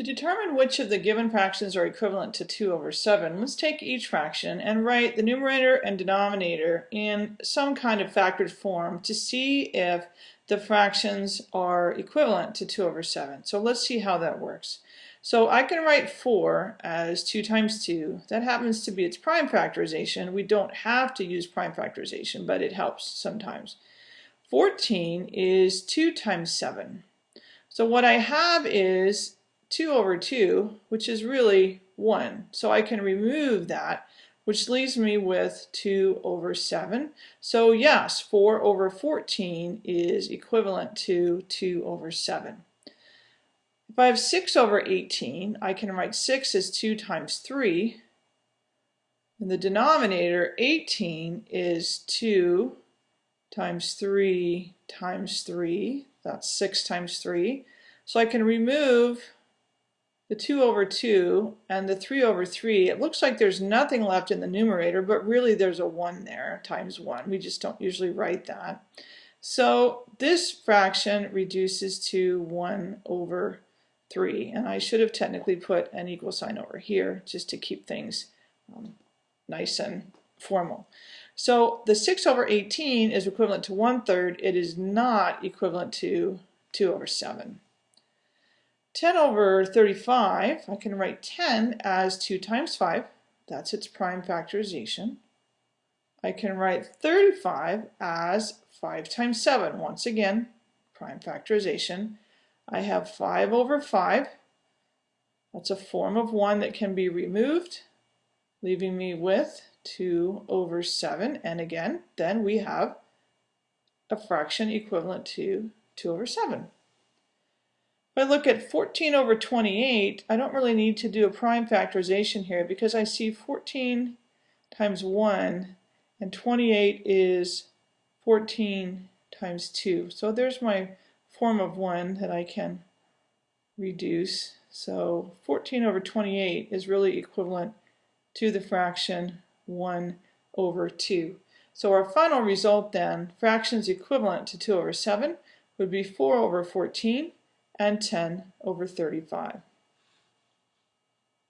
To determine which of the given fractions are equivalent to 2 over 7, let's take each fraction and write the numerator and denominator in some kind of factored form to see if the fractions are equivalent to 2 over 7. So let's see how that works. So I can write 4 as 2 times 2. That happens to be its prime factorization. We don't have to use prime factorization, but it helps sometimes. 14 is 2 times 7. So what I have is 2 over 2, which is really 1. So I can remove that, which leaves me with 2 over 7. So yes, 4 over 14 is equivalent to 2 over 7. If I have 6 over 18, I can write 6 as 2 times 3. And the denominator, 18, is 2 times 3 times 3. That's 6 times 3. So I can remove the 2 over 2 and the 3 over 3, it looks like there's nothing left in the numerator, but really there's a 1 there, times 1. We just don't usually write that. So this fraction reduces to 1 over 3, and I should have technically put an equal sign over here just to keep things um, nice and formal. So the 6 over 18 is equivalent to 1 third. It is not equivalent to 2 over 7. 10 over 35, I can write 10 as 2 times 5. That's its prime factorization. I can write 35 as 5 times 7. Once again, prime factorization. I have 5 over 5. That's a form of 1 that can be removed, leaving me with 2 over 7. And again, then we have a fraction equivalent to 2 over 7. If I look at 14 over 28, I don't really need to do a prime factorization here because I see 14 times 1 and 28 is 14 times 2. So there's my form of 1 that I can reduce. So 14 over 28 is really equivalent to the fraction 1 over 2. So our final result then, fractions equivalent to 2 over 7, would be 4 over 14 and 10 over 35.